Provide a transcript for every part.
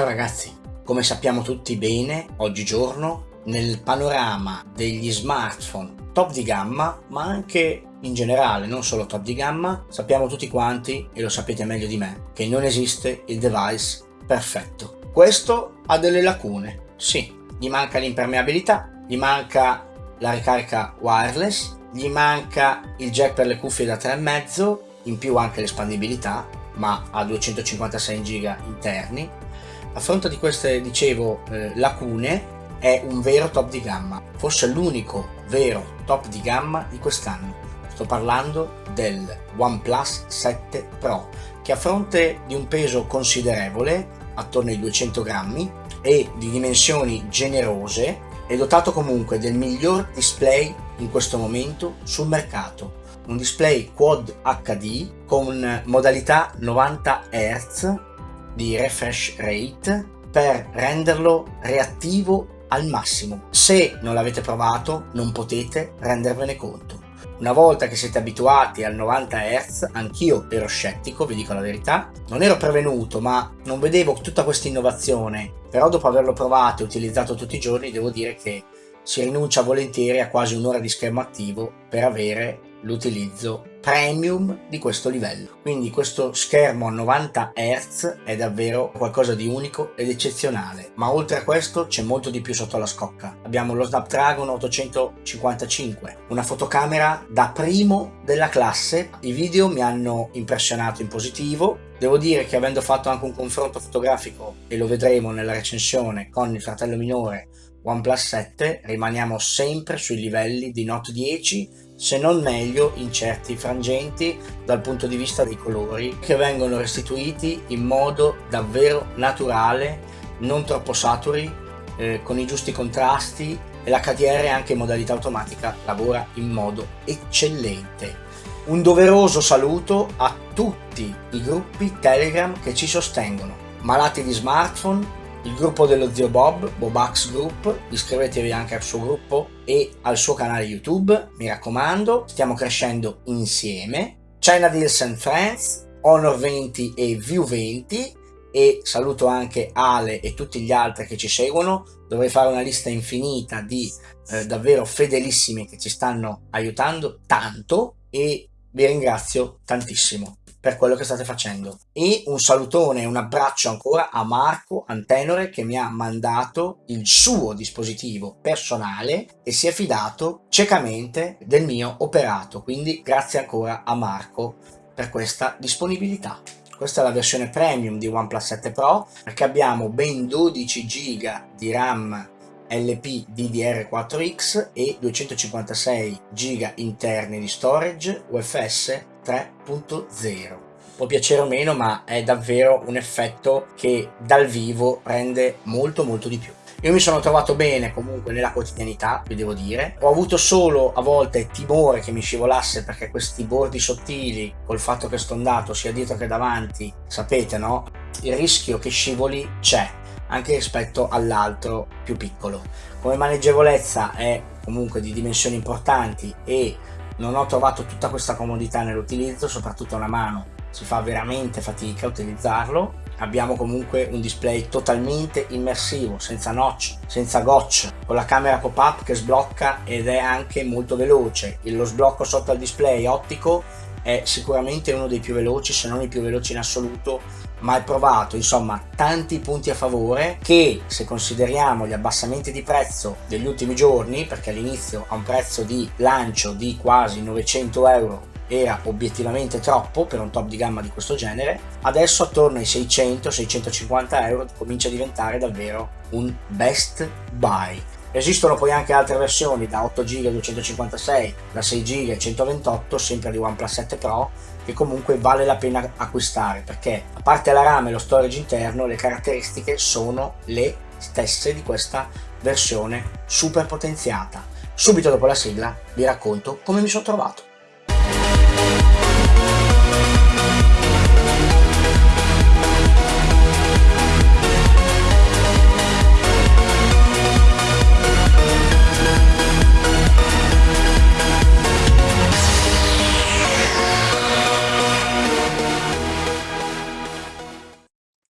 Ciao ragazzi, come sappiamo tutti bene, oggigiorno nel panorama degli smartphone top di gamma, ma anche in generale, non solo top di gamma, sappiamo tutti quanti, e lo sapete meglio di me, che non esiste il device perfetto. Questo ha delle lacune, sì, gli manca l'impermeabilità, gli manca la ricarica wireless, gli manca il jack per le cuffie da 3,5, in più anche l'espandibilità, ma ha 256 GB interni, a fronte di queste, dicevo, eh, lacune, è un vero top di gamma, forse l'unico vero top di gamma di quest'anno. Sto parlando del OnePlus 7 Pro, che a fronte di un peso considerevole, attorno ai 200 grammi, e di dimensioni generose, è dotato comunque del miglior display in questo momento sul mercato. Un display Quad HD con modalità 90 Hz di refresh rate per renderlo reattivo al massimo. Se non l'avete provato non potete rendervene conto. Una volta che siete abituati al 90 Hz, anch'io ero scettico, vi dico la verità, non ero prevenuto ma non vedevo tutta questa innovazione, però dopo averlo provato e utilizzato tutti i giorni devo dire che si rinuncia volentieri a quasi un'ora di schermo attivo per avere l'utilizzo premium di questo livello. Quindi questo schermo a 90 Hz è davvero qualcosa di unico ed eccezionale, ma oltre a questo c'è molto di più sotto la scocca. Abbiamo lo Snapdragon 855, una fotocamera da primo della classe, i video mi hanno impressionato in positivo, Devo dire che avendo fatto anche un confronto fotografico, e lo vedremo nella recensione, con il fratello minore OnePlus 7, rimaniamo sempre sui livelli di Note 10 se non meglio in certi frangenti dal punto di vista dei colori che vengono restituiti in modo davvero naturale, non troppo saturi, eh, con i giusti contrasti e l'HDR anche in modalità automatica lavora in modo eccellente. Un doveroso saluto a tutti i gruppi Telegram che ci sostengono, malati di smartphone, il gruppo dello zio Bob, Bobax Group, iscrivetevi anche al suo gruppo e al suo canale YouTube, mi raccomando, stiamo crescendo insieme. China Deals and Friends, Honor 20 e View 20 e saluto anche Ale e tutti gli altri che ci seguono, dovrei fare una lista infinita di eh, davvero fedelissimi che ci stanno aiutando tanto e vi ringrazio tantissimo per quello che state facendo. E un salutone un abbraccio ancora a Marco Antenore che mi ha mandato il suo dispositivo personale e si è fidato ciecamente del mio operato. Quindi grazie ancora a Marco per questa disponibilità. Questa è la versione premium di OnePlus 7 Pro perché abbiamo ben 12 GB di RAM LP DDR4X e 256 GB interni di storage UFS 3.0 può piacere o meno ma è davvero un effetto che dal vivo rende molto molto di più io mi sono trovato bene comunque nella quotidianità, vi devo dire. Ho avuto solo a volte timore che mi scivolasse perché questi bordi sottili, col fatto che sto andato sia dietro che davanti, sapete no? Il rischio che scivoli c'è anche rispetto all'altro più piccolo. Come maneggevolezza è comunque di dimensioni importanti e non ho trovato tutta questa comodità nell'utilizzo, soprattutto una mano si fa veramente fatica a utilizzarlo. Abbiamo comunque un display totalmente immersivo, senza notch, senza gotch, con la camera pop-up che sblocca ed è anche molto veloce. Lo sblocco sotto al display ottico è sicuramente uno dei più veloci, se non il più veloce in assoluto mai provato, insomma tanti punti a favore che se consideriamo gli abbassamenti di prezzo degli ultimi giorni, perché all'inizio a un prezzo di lancio di quasi 900 euro era obiettivamente troppo per un top di gamma di questo genere, adesso attorno ai 600-650 euro comincia a diventare davvero un best buy. Esistono poi anche altre versioni da 8 GB 256, da 6 GB 128, sempre di OnePlus 7 Pro, che comunque vale la pena acquistare perché a parte la RAM e lo storage interno le caratteristiche sono le stesse di questa versione super potenziata. Subito dopo la sigla vi racconto come mi sono trovato.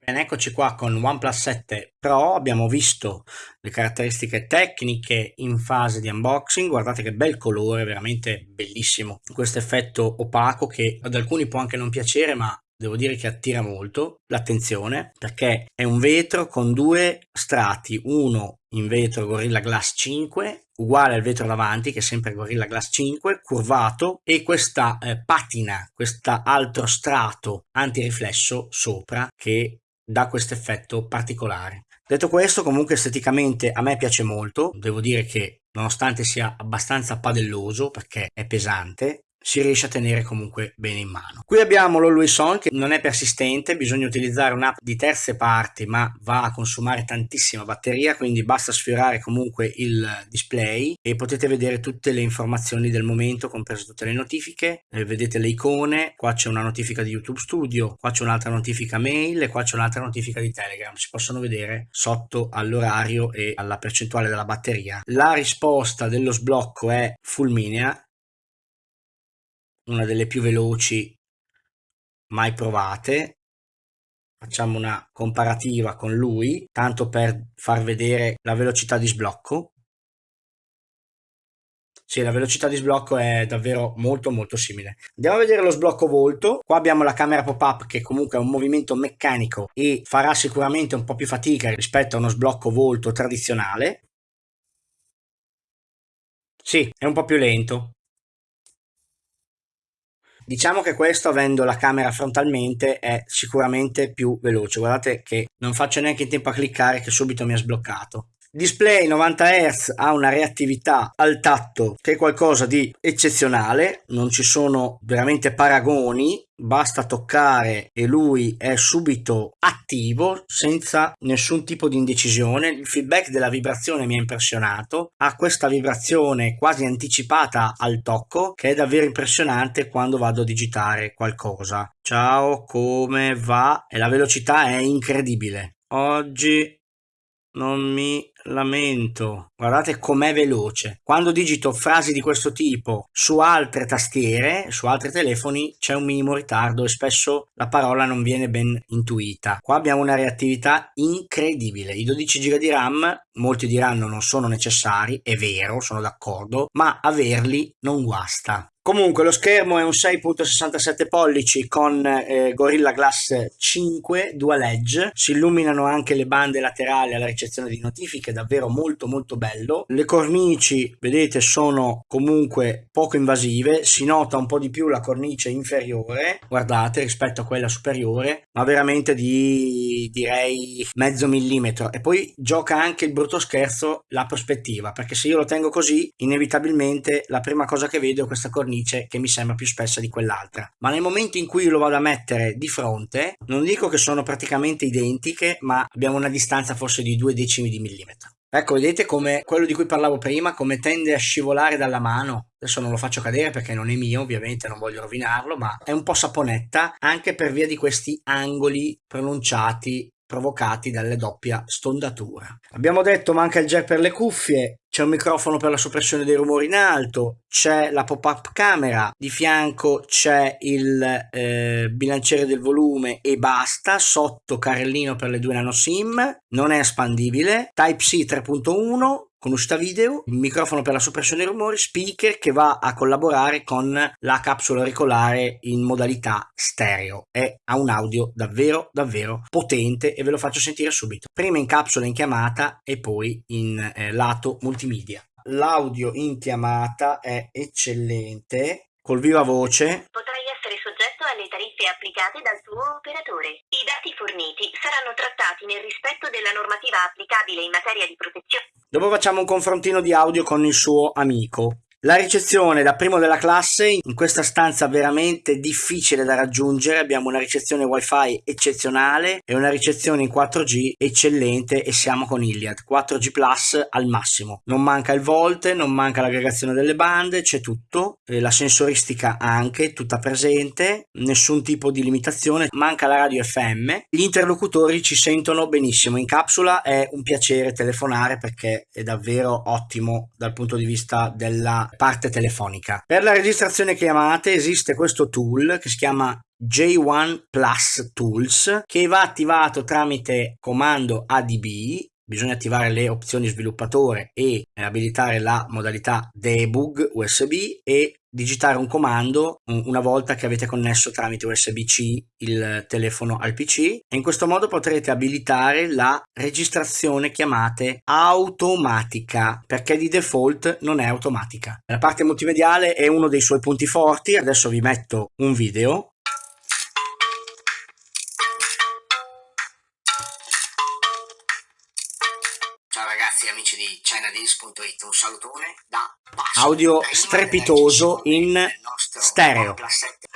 Bene, eccoci qua con OnePlus 7 Pro, abbiamo visto le caratteristiche tecniche in fase di unboxing, guardate che bel colore, veramente bellissimo, questo effetto opaco che ad alcuni può anche non piacere ma devo dire che attira molto l'attenzione perché è un vetro con due strati, uno in vetro Gorilla Glass 5 uguale al vetro davanti che è sempre Gorilla Glass 5 curvato e questa eh, patina, questo altro strato antiriflesso sopra che dà questo effetto particolare. Detto questo comunque esteticamente a me piace molto, devo dire che nonostante sia abbastanza padelloso perché è pesante si riesce a tenere comunque bene in mano. Qui abbiamo l'Always On che non è persistente, bisogna utilizzare un'app di terze parti ma va a consumare tantissima batteria quindi basta sfiorare comunque il display e potete vedere tutte le informazioni del momento comprese tutte le notifiche, eh, vedete le icone, qua c'è una notifica di YouTube Studio, qua c'è un'altra notifica mail e qua c'è un'altra notifica di Telegram, si possono vedere sotto all'orario e alla percentuale della batteria. La risposta dello sblocco è fulminea una delle più veloci mai provate facciamo una comparativa con lui tanto per far vedere la velocità di sblocco sì, la velocità di sblocco è davvero molto molto simile. Andiamo a vedere lo sblocco volto. Qua abbiamo la camera pop-up che comunque è un movimento meccanico e farà sicuramente un po' più fatica rispetto a uno sblocco volto tradizionale. Sì, è un po' più lento. Diciamo che questo avendo la camera frontalmente è sicuramente più veloce, guardate che non faccio neanche in tempo a cliccare che subito mi ha sbloccato. Display 90 Hz ha una reattività al tatto che è qualcosa di eccezionale, non ci sono veramente paragoni, basta toccare e lui è subito attivo senza nessun tipo di indecisione. Il feedback della vibrazione mi ha impressionato, ha questa vibrazione quasi anticipata al tocco che è davvero impressionante quando vado a digitare qualcosa. Ciao, come va? E la velocità è incredibile. Oggi non mi lamento. Guardate com'è veloce. Quando digito frasi di questo tipo su altre tastiere, su altri telefoni, c'è un minimo ritardo e spesso la parola non viene ben intuita. Qua abbiamo una reattività incredibile. I 12 GB di RAM, molti diranno non sono necessari, è vero, sono d'accordo, ma averli non guasta. Comunque lo schermo è un 6.67 pollici con eh, Gorilla Glass 5 Dual Edge, si illuminano anche le bande laterali alla ricezione di notifiche, davvero molto molto bello. Le cornici, vedete, sono comunque poco invasive, si nota un po' di più la cornice inferiore, guardate, rispetto a quella superiore, ma veramente di direi mezzo millimetro. E poi gioca anche il brutto scherzo la prospettiva, perché se io lo tengo così, inevitabilmente la prima cosa che vedo è questa cornice cornice che mi sembra più spessa di quell'altra. Ma nel momento in cui lo vado a mettere di fronte, non dico che sono praticamente identiche, ma abbiamo una distanza forse di due decimi di millimetro. Ecco, vedete come quello di cui parlavo prima, come tende a scivolare dalla mano. Adesso non lo faccio cadere perché non è mio, ovviamente non voglio rovinarlo, ma è un po' saponetta anche per via di questi angoli pronunciati provocati dalle doppia stondatura. Abbiamo detto manca il jack per le cuffie, c'è un microfono per la soppressione dei rumori in alto, c'è la pop-up camera, di fianco c'è il eh, bilanciere del volume e basta, sotto carrellino per le due nano SIM, non è espandibile, Type-C 3.1, con uscita video, microfono per la soppressione dei rumori, speaker che va a collaborare con la capsula auricolare in modalità stereo. e ha un audio davvero davvero potente e ve lo faccio sentire subito. Prima in capsula in chiamata e poi in eh, lato multimedia. L'audio in chiamata è eccellente, col viva voce. Soggetto tariffe applicate dal tuo operatore. I dati forniti saranno trattati nel rispetto della normativa applicabile in materia di protezione. Dopo facciamo un confrontino di audio con il suo amico. La ricezione da primo della classe in questa stanza veramente difficile da raggiungere. Abbiamo una ricezione wifi eccezionale e una ricezione in 4G eccellente e siamo con Iliad. 4G Plus al massimo. Non manca il volte non manca l'aggregazione delle bande c'è tutto. La sensoristica anche tutta presente nessun tipo di limitazione. Manca la radio FM gli interlocutori ci sentono benissimo. In capsula è un piacere telefonare perché è davvero ottimo dal punto di vista della parte telefonica. Per la registrazione chiamate esiste questo tool che si chiama J1 Plus Tools che va attivato tramite comando ADB bisogna attivare le opzioni sviluppatore e abilitare la modalità debug USB e digitare un comando una volta che avete connesso tramite USB-C il telefono al PC e in questo modo potrete abilitare la registrazione chiamate automatica perché di default non è automatica. La parte multimediale è uno dei suoi punti forti, adesso vi metto un video ragazzi amici di ChinaDeals.it, un salutone da Basso. Audio strepitoso in stereo.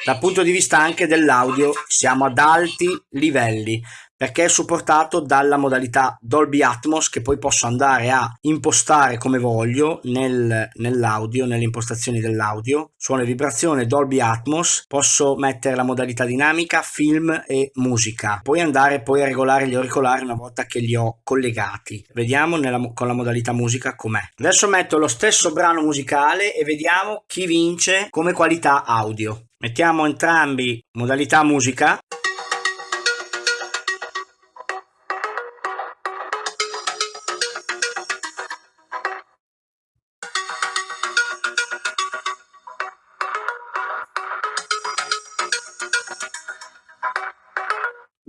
Dal punto di vista anche dell'audio siamo ad alti livelli perché è supportato dalla modalità Dolby Atmos che poi posso andare a impostare come voglio nel, nell'audio, nelle impostazioni dell'audio, suono e vibrazione Dolby Atmos, posso mettere la modalità dinamica, film e musica, poi andare poi a regolare gli auricolari una volta che li ho collegati. Vediamo nella, con la modalità musica com'è. Adesso metto lo stesso brano musicale e vediamo chi vince come qualità audio. Mettiamo entrambi modalità musica.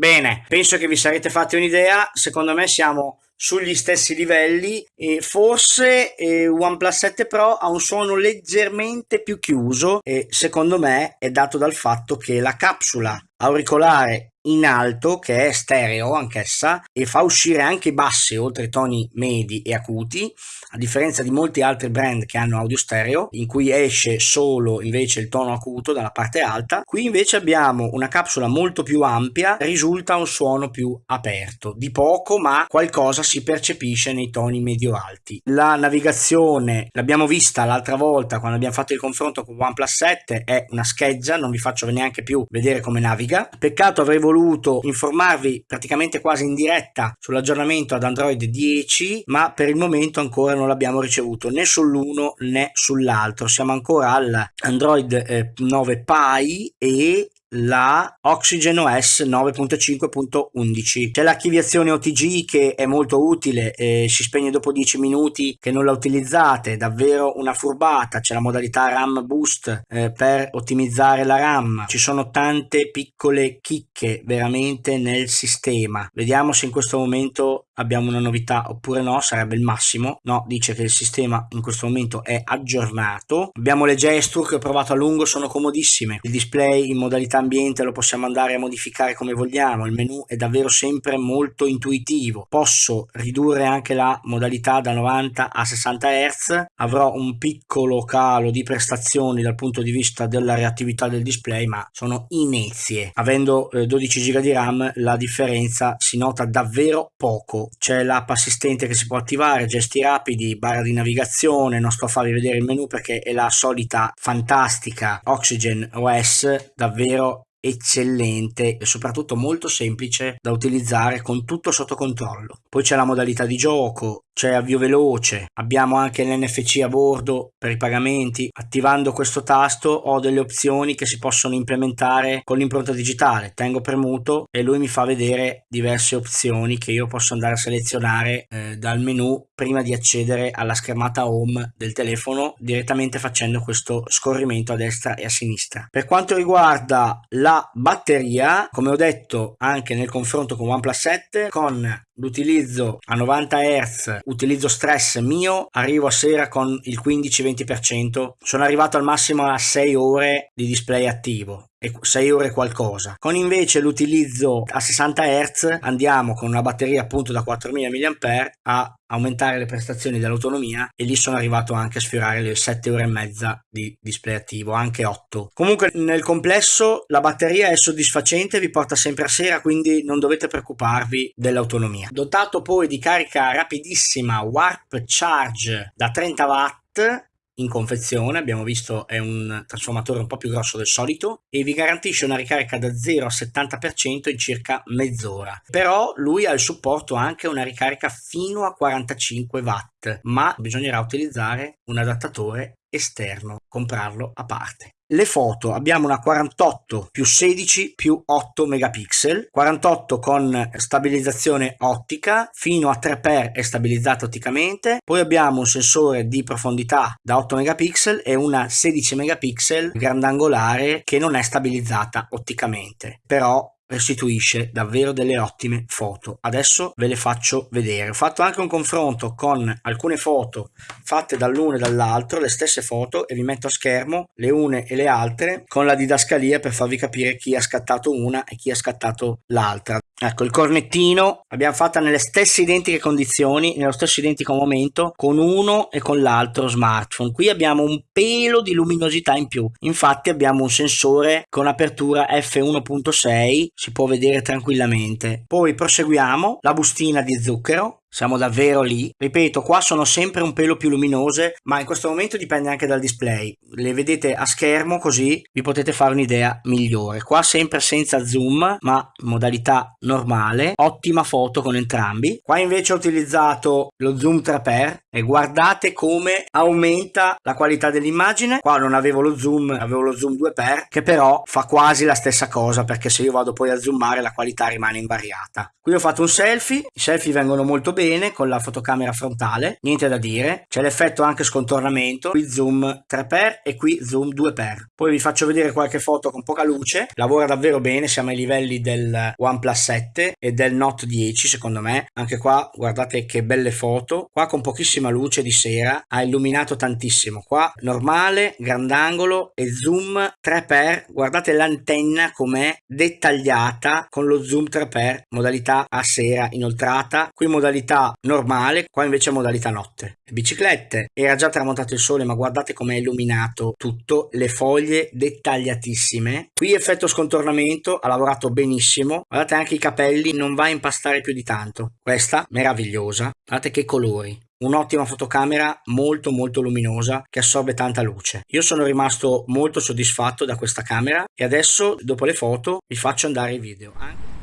Bene, penso che vi sarete fatti un'idea, secondo me siamo sugli stessi livelli e forse eh, OnePlus 7 Pro ha un suono leggermente più chiuso e secondo me è dato dal fatto che la capsula auricolare in alto che è stereo anch'essa e fa uscire anche i bassi oltre i toni medi e acuti a differenza di molti altri brand che hanno audio stereo in cui esce solo invece il tono acuto dalla parte alta. Qui invece abbiamo una capsula molto più ampia risulta un suono più aperto di poco ma qualcosa si percepisce nei toni medio alti la navigazione l'abbiamo vista l'altra volta quando abbiamo fatto il confronto con OnePlus 7 è una scheggia non vi faccio neanche più vedere come naviga. Peccato avrei voluto informarvi praticamente quasi in diretta sull'aggiornamento ad Android 10 ma per il momento ancora non l'abbiamo ricevuto né sull'uno né sull'altro. Siamo ancora all'Android eh, 9 Pie e la Oxygen OS 9.5.11 c'è l'archiviazione OTG che è molto utile eh, si spegne dopo 10 minuti che non la utilizzate davvero una furbata. C'è la modalità RAM boost eh, per ottimizzare la RAM. Ci sono tante piccole chicche veramente nel sistema. Vediamo se in questo momento abbiamo una novità oppure no, sarebbe il massimo. No, dice che il sistema in questo momento è aggiornato. Abbiamo le gesture che ho provato a lungo, sono comodissime. Il display in modalità ambiente lo possiamo andare a modificare come vogliamo. Il menu è davvero sempre molto intuitivo. Posso ridurre anche la modalità da 90 a 60 Hz. Avrò un piccolo calo di prestazioni dal punto di vista della reattività del display, ma sono inezie. Avendo eh, 12 GB di RAM la differenza si nota davvero poco c'è l'app assistente che si può attivare, gesti rapidi, barra di navigazione, non sto a farvi vedere il menu perché è la solita fantastica Oxygen OS, davvero eccellente e soprattutto molto semplice da utilizzare con tutto sotto controllo. Poi c'è la modalità di gioco, c'è avvio veloce, abbiamo anche l'NFC a bordo per i pagamenti. Attivando questo tasto ho delle opzioni che si possono implementare con l'impronta digitale. Tengo premuto e lui mi fa vedere diverse opzioni che io posso andare a selezionare eh, dal menu prima di accedere alla schermata home del telefono direttamente facendo questo scorrimento a destra e a sinistra. Per quanto riguarda la batteria, come ho detto anche nel confronto con OnePlus 7, con l'utilizzo a 90 Hz, utilizzo stress mio, arrivo a sera con il 15-20%, sono arrivato al massimo a 6 ore di display attivo 6 ore qualcosa. Con invece l'utilizzo a 60 Hz andiamo con una batteria appunto da 4000 mAh a aumentare le prestazioni dell'autonomia e lì sono arrivato anche a sfiorare le 7 ore e mezza di display attivo, anche 8. Comunque nel complesso la batteria è soddisfacente, vi porta sempre a sera, quindi non dovete preoccuparvi dell'autonomia. Dotato poi di carica rapidissima Warp Charge da 30 watt in confezione, abbiamo visto è un trasformatore un po' più grosso del solito e vi garantisce una ricarica da 0 a 70% in circa mezz'ora. Però lui ha il supporto anche una ricarica fino a 45 watt, ma bisognerà utilizzare un adattatore esterno, comprarlo a parte. Le foto abbiamo una 48 più 16 più 8 megapixel 48 con stabilizzazione ottica fino a 3x è stabilizzata otticamente poi abbiamo un sensore di profondità da 8 megapixel e una 16 megapixel grandangolare che non è stabilizzata otticamente però restituisce davvero delle ottime foto. Adesso ve le faccio vedere. Ho fatto anche un confronto con alcune foto fatte dall'uno e dall'altro, le stesse foto, e vi metto a schermo le une e le altre con la didascalia per farvi capire chi ha scattato una e chi ha scattato l'altra. Ecco, il cornettino l'abbiamo fatta nelle stesse identiche condizioni, nello stesso identico momento, con uno e con l'altro smartphone. Qui abbiamo un pelo di luminosità in più. Infatti abbiamo un sensore con apertura f1.6, si può vedere tranquillamente. Poi proseguiamo, la bustina di zucchero, siamo davvero lì. Ripeto, qua sono sempre un pelo più luminose, ma in questo momento dipende anche dal display. Le vedete a schermo così vi potete fare un'idea migliore. Qua sempre senza zoom, ma modalità normale. Ottima foto con entrambi. Qua invece ho utilizzato lo zoom 3x e guardate come aumenta la qualità dell'immagine. Qua non avevo lo zoom, avevo lo zoom 2x, che però fa quasi la stessa cosa perché se io vado poi a zoomare la qualità rimane invariata. Qui ho fatto un selfie, i selfie vengono molto bene bene con la fotocamera frontale, niente da dire, c'è l'effetto anche scontornamento, qui zoom 3x e qui zoom 2x. Poi vi faccio vedere qualche foto con poca luce, lavora davvero bene, siamo ai livelli del OnePlus 7 e del Note 10 secondo me, anche qua guardate che belle foto, qua con pochissima luce di sera ha illuminato tantissimo, qua normale, grandangolo e zoom 3x, guardate l'antenna com'è dettagliata con lo zoom 3x, modalità a sera inoltrata, qui modalità modalità normale, qua invece è modalità notte. Le biciclette, era già tramontato il sole ma guardate com'è illuminato tutto, le foglie dettagliatissime. Qui effetto scontornamento, ha lavorato benissimo, guardate anche i capelli, non va a impastare più di tanto. Questa meravigliosa, guardate che colori un'ottima fotocamera molto molto luminosa che assorbe tanta luce. Io sono rimasto molto soddisfatto da questa camera e adesso dopo le foto vi faccio andare i video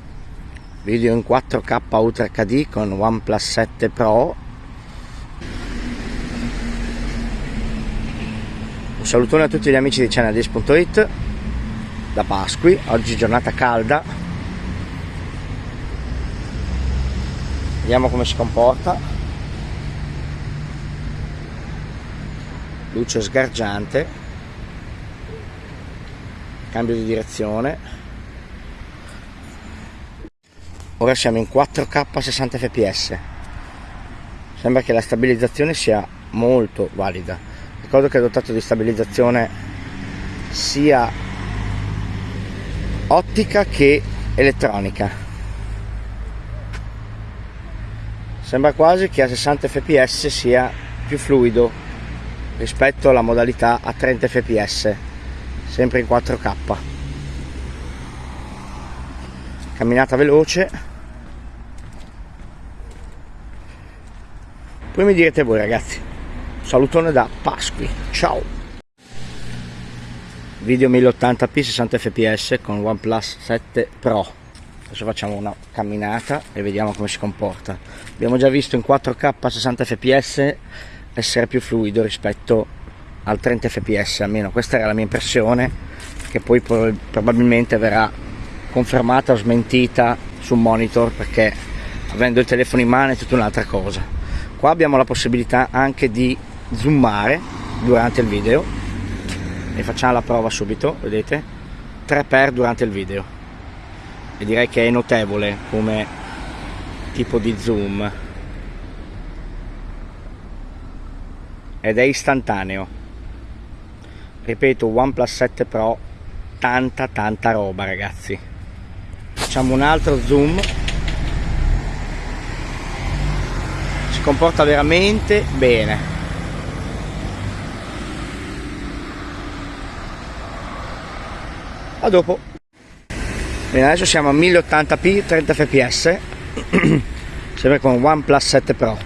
video in 4K Ultra HD con OnePlus 7 Pro. Un salutone a tutti gli amici di channeldays.it da Pasqui, oggi giornata calda. Vediamo come si comporta. Luce sgargiante. Cambio di direzione ora siamo in 4K 60 fps sembra che la stabilizzazione sia molto valida. Ricordo che è dotato di stabilizzazione sia ottica che elettronica. Sembra quasi che a 60 fps sia più fluido rispetto alla modalità a 30 fps sempre in 4K camminata veloce. Poi mi direte voi ragazzi. Salutone da Pasqui. Ciao. Video 1080p 60 fps con OnePlus 7 Pro. Adesso facciamo una camminata e vediamo come si comporta. Abbiamo già visto in 4k 60 fps essere più fluido rispetto al 30 fps almeno questa era la mia impressione che poi probabilmente verrà confermata o smentita sul monitor perché avendo il telefono in mano è tutta un'altra cosa. Qua abbiamo la possibilità anche di zoomare durante il video e facciamo la prova subito vedete? 3x durante il video. E direi che è notevole come tipo di zoom. Ed è istantaneo. Ripeto OnePlus 7 Pro tanta tanta roba ragazzi facciamo un altro zoom. Comporta veramente bene. A dopo. Bene adesso siamo a 1080p 30 fps. Sempre con OnePlus 7 Pro.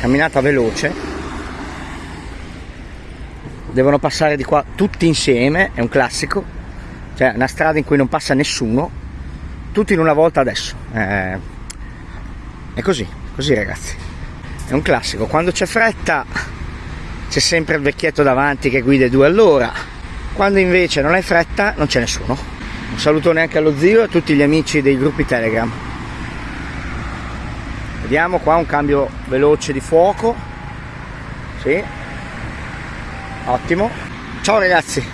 Camminata veloce. Devono passare di qua tutti insieme è un classico cioè una strada in cui non passa nessuno tutti in una volta adesso eh, è così, così ragazzi. È un classico, quando c'è fretta c'è sempre il vecchietto davanti che guida due all'ora. Quando invece non hai fretta non c'è nessuno. Un salutone anche allo zio e a tutti gli amici dei gruppi Telegram. Vediamo qua un cambio veloce di fuoco. Sì. Ottimo. Ciao ragazzi.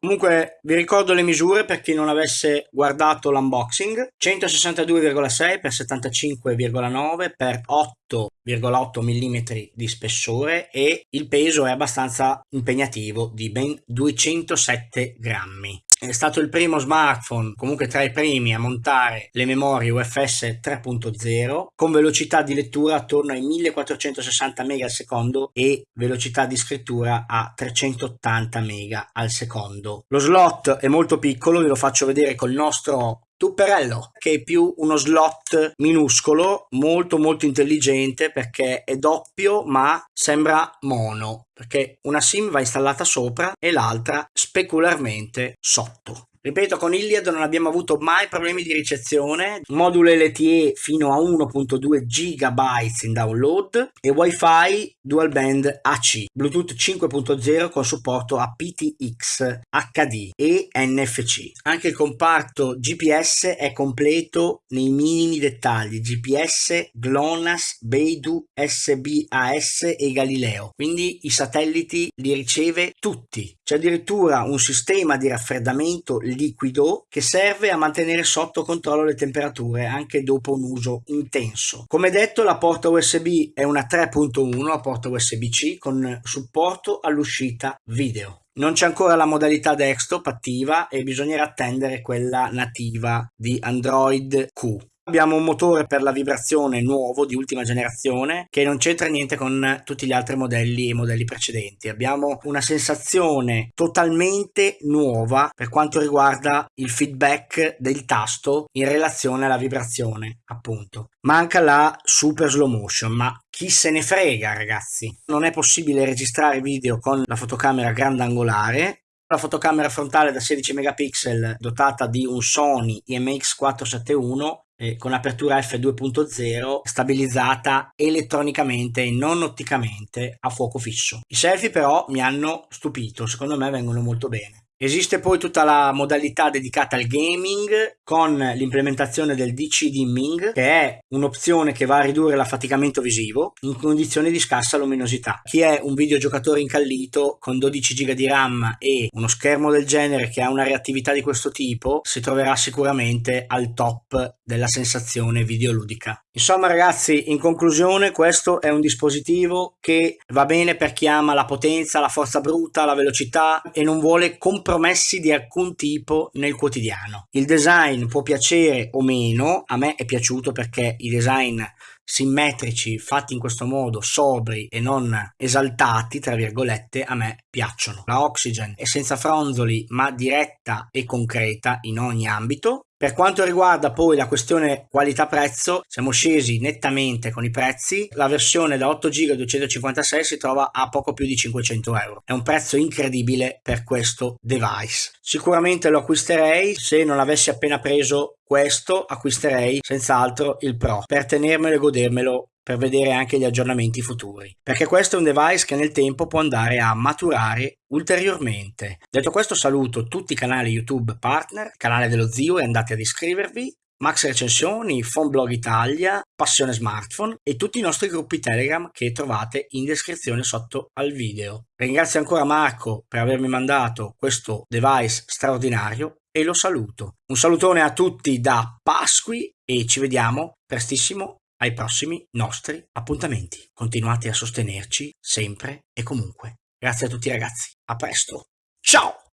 Comunque vi ricordo le misure per chi non avesse guardato l'unboxing. 162,6 x 75,9 x 8,8 mm di spessore e il peso è abbastanza impegnativo di ben 207 grammi è stato il primo smartphone, comunque tra i primi, a montare le memorie UFS 3.0 con velocità di lettura attorno ai 1460 MB al secondo e velocità di scrittura a 380 MB al secondo. Lo slot è molto piccolo, ve lo faccio vedere col nostro Tupperello, che è più uno slot minuscolo, molto molto intelligente perché è doppio ma sembra mono, perché una SIM va installata sopra e l'altra specularmente sotto. Ripeto, con Iliad non abbiamo avuto mai problemi di ricezione, modulo LTE fino a 1.2 GB in download e Wi-Fi dual band AC, Bluetooth 5.0 con supporto a PTX, HD e NFC. Anche il comparto GPS è completo nei minimi dettagli, GPS, GLONASS, Beidou, SBAS e Galileo, quindi i satelliti li riceve tutti. C'è addirittura un sistema di raffreddamento liquido che serve a mantenere sotto controllo le temperature anche dopo un uso intenso. Come detto la porta USB è una 3.1, la porta USB-C con supporto all'uscita video. Non c'è ancora la modalità desktop attiva e bisognerà attendere quella nativa di Android Q. Abbiamo un motore per la vibrazione nuovo di ultima generazione che non c'entra niente con tutti gli altri modelli e modelli precedenti. Abbiamo una sensazione totalmente nuova per quanto riguarda il feedback del tasto in relazione alla vibrazione, appunto. Manca la super slow motion, ma chi se ne frega ragazzi. Non è possibile registrare video con la fotocamera grandangolare la fotocamera frontale da 16 megapixel dotata di un Sony IMX471 eh, con apertura f2.0 stabilizzata elettronicamente e non otticamente a fuoco fisso. I selfie però mi hanno stupito, secondo me vengono molto bene. Esiste poi tutta la modalità dedicata al gaming con l'implementazione del DC dimming che è un'opzione che va a ridurre l'affaticamento visivo in condizioni di scarsa luminosità. Chi è un videogiocatore incallito con 12 GB di RAM e uno schermo del genere che ha una reattività di questo tipo si troverà sicuramente al top della sensazione videoludica. Insomma ragazzi, in conclusione questo è un dispositivo che va bene per chi ama la potenza, la forza bruta, la velocità e non vuole compromessi di alcun tipo nel quotidiano. Il design può piacere o meno, a me è piaciuto perché i design simmetrici, fatti in questo modo, sobri e non esaltati, tra virgolette, a me piacciono. La Oxygen è senza fronzoli ma diretta e concreta in ogni ambito. Per quanto riguarda poi la questione qualità-prezzo, siamo scesi nettamente con i prezzi. La versione da 8 GB 256 si trova a poco più di 500 euro. È un prezzo incredibile per questo device. Sicuramente lo acquisterei, se non avessi appena preso questo acquisterei senz'altro il Pro per tenermelo e godermelo per vedere anche gli aggiornamenti futuri, perché questo è un device che nel tempo può andare a maturare ulteriormente. Detto questo saluto tutti i canali YouTube partner, canale dello zio e andate ad iscrivervi, Max Recensioni, Blog Italia, Passione Smartphone e tutti i nostri gruppi Telegram che trovate in descrizione sotto al video. Ringrazio ancora Marco per avermi mandato questo device straordinario e lo saluto. Un salutone a tutti da Pasqui e ci vediamo prestissimo ai prossimi nostri appuntamenti. Continuate a sostenerci sempre e comunque. Grazie a tutti ragazzi, a presto, ciao!